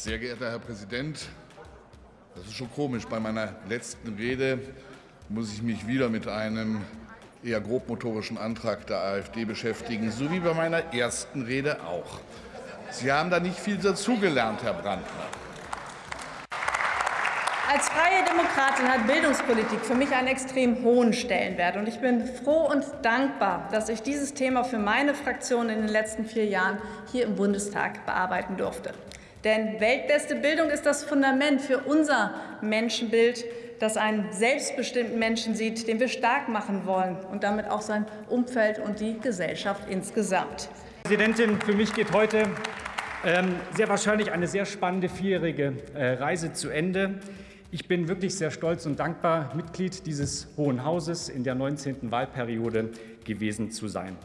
Sehr geehrter Herr Präsident, das ist schon komisch. Bei meiner letzten Rede muss ich mich wieder mit einem eher grobmotorischen Antrag der AfD beschäftigen, so wie bei meiner ersten Rede auch. Sie haben da nicht viel dazugelernt, Herr Brandner. Als freie Demokratin hat Bildungspolitik für mich einen extrem hohen Stellenwert. Und ich bin froh und dankbar, dass ich dieses Thema für meine Fraktion in den letzten vier Jahren hier im Bundestag bearbeiten durfte. Denn weltbeste Bildung ist das Fundament für unser Menschenbild, das einen selbstbestimmten Menschen sieht, den wir stark machen wollen und damit auch sein Umfeld und die Gesellschaft insgesamt. Präsidentin, für mich geht heute ähm, sehr wahrscheinlich eine sehr spannende vierjährige äh, Reise zu Ende. Ich bin wirklich sehr stolz und dankbar, Mitglied dieses Hohen Hauses in der 19. Wahlperiode gewesen zu sein.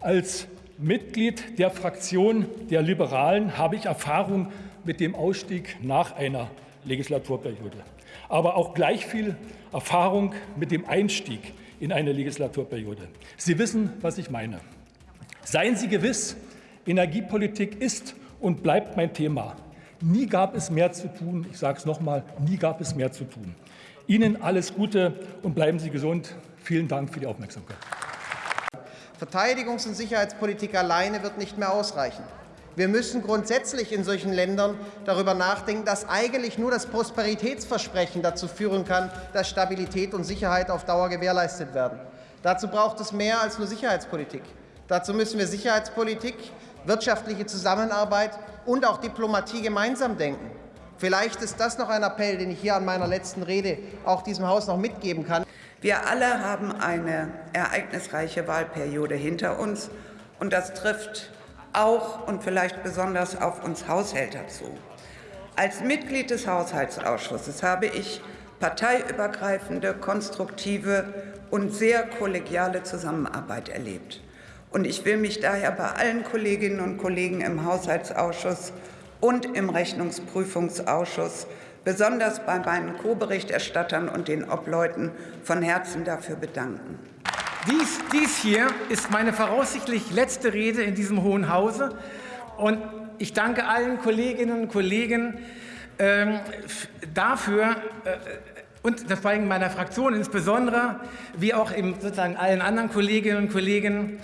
Als Mitglied der Fraktion der Liberalen habe ich Erfahrung mit dem Ausstieg nach einer Legislaturperiode, aber auch gleich viel Erfahrung mit dem Einstieg in eine Legislaturperiode. Sie wissen, was ich meine. Seien Sie gewiss, Energiepolitik ist und bleibt mein Thema. Nie gab es mehr zu tun. Ich sage es noch mal, nie gab es mehr zu tun. Ihnen alles Gute und bleiben Sie gesund. Vielen Dank für die Aufmerksamkeit. Verteidigungs- und Sicherheitspolitik alleine wird nicht mehr ausreichen. Wir müssen grundsätzlich in solchen Ländern darüber nachdenken, dass eigentlich nur das Prosperitätsversprechen dazu führen kann, dass Stabilität und Sicherheit auf Dauer gewährleistet werden. Dazu braucht es mehr als nur Sicherheitspolitik. Dazu müssen wir Sicherheitspolitik wirtschaftliche Zusammenarbeit und auch Diplomatie gemeinsam denken. Vielleicht ist das noch ein Appell, den ich hier an meiner letzten Rede auch diesem Haus noch mitgeben kann. Wir alle haben eine ereignisreiche Wahlperiode hinter uns, und das trifft auch und vielleicht besonders auf uns Haushälter zu. Als Mitglied des Haushaltsausschusses habe ich parteiübergreifende, konstruktive und sehr kollegiale Zusammenarbeit erlebt. Und ich will mich daher bei allen Kolleginnen und Kollegen im Haushaltsausschuss und im Rechnungsprüfungsausschuss, besonders bei meinen Co-Berichterstattern und den Obleuten, von Herzen dafür bedanken. Dies, dies hier ist meine voraussichtlich letzte Rede in diesem Hohen Hause. Und ich danke allen Kolleginnen und Kollegen ähm, dafür, äh, und war in meiner Fraktion insbesondere, wie auch eben sozusagen allen anderen Kolleginnen und Kollegen,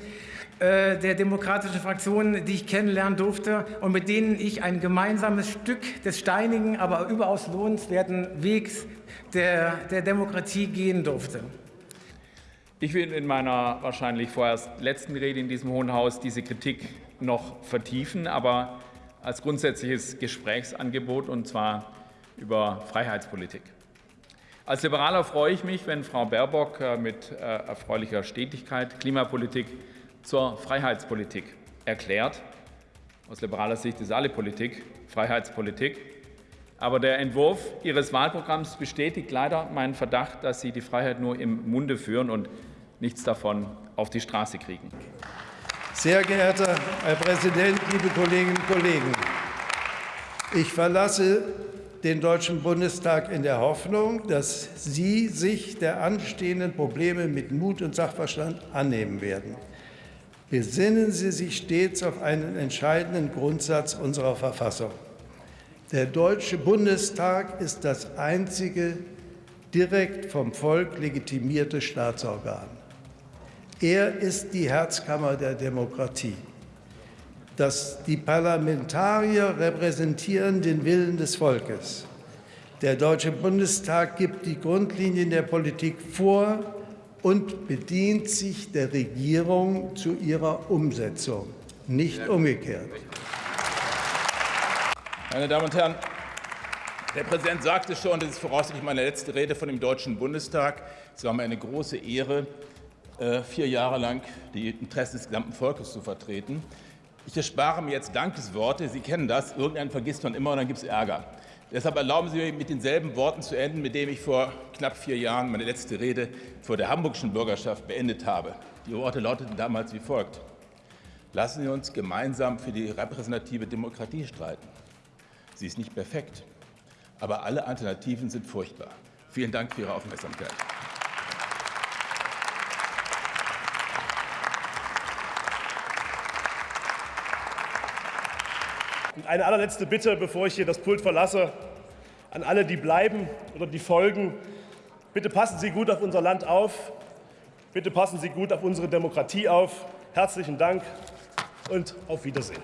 der demokratischen Fraktionen, die ich kennenlernen durfte und mit denen ich ein gemeinsames Stück des steinigen, aber überaus lohnenswerten Wegs der, der Demokratie gehen durfte. Ich will in meiner wahrscheinlich vorerst letzten Rede in diesem Hohen Haus diese Kritik noch vertiefen, aber als grundsätzliches Gesprächsangebot, und zwar über Freiheitspolitik. Als Liberaler freue ich mich, wenn Frau Baerbock äh, mit äh, erfreulicher Stetigkeit Klimapolitik zur Freiheitspolitik erklärt. Aus liberaler Sicht ist alle Politik Freiheitspolitik. Aber der Entwurf Ihres Wahlprogramms bestätigt leider meinen Verdacht, dass Sie die Freiheit nur im Munde führen und nichts davon auf die Straße kriegen. Sehr geehrter Herr Präsident, liebe Kolleginnen und Kollegen! Ich verlasse den Deutschen Bundestag in der Hoffnung, dass Sie sich der anstehenden Probleme mit Mut und Sachverstand annehmen werden. Besinnen Sie sich stets auf einen entscheidenden Grundsatz unserer Verfassung. Der Deutsche Bundestag ist das einzige direkt vom Volk legitimierte Staatsorgan. Er ist die Herzkammer der Demokratie. Das, die Parlamentarier repräsentieren den Willen des Volkes. Der Deutsche Bundestag gibt die Grundlinien der Politik vor und bedient sich der Regierung zu ihrer Umsetzung, nicht umgekehrt. Meine Damen und Herren, der Präsident sagte schon, das ist voraussichtlich meine letzte Rede von dem Deutschen Bundestag. Es war mir eine große Ehre, äh, vier Jahre lang die Interessen des gesamten Volkes zu vertreten. Ich erspare mir jetzt Dankesworte. Sie kennen das. Irgendeinen vergisst man immer und dann gibt es Ärger. Deshalb erlauben Sie mir, mit denselben Worten zu enden, mit denen ich vor knapp vier Jahren meine letzte Rede vor der hamburgischen Bürgerschaft beendet habe. Die Worte lauteten damals wie folgt. Lassen Sie uns gemeinsam für die repräsentative Demokratie streiten. Sie ist nicht perfekt, aber alle Alternativen sind furchtbar. Vielen Dank für Ihre Aufmerksamkeit. Und eine allerletzte Bitte, bevor ich hier das Pult verlasse, an alle, die bleiben oder die folgen. Bitte passen Sie gut auf unser Land auf. Bitte passen Sie gut auf unsere Demokratie auf. Herzlichen Dank und auf Wiedersehen.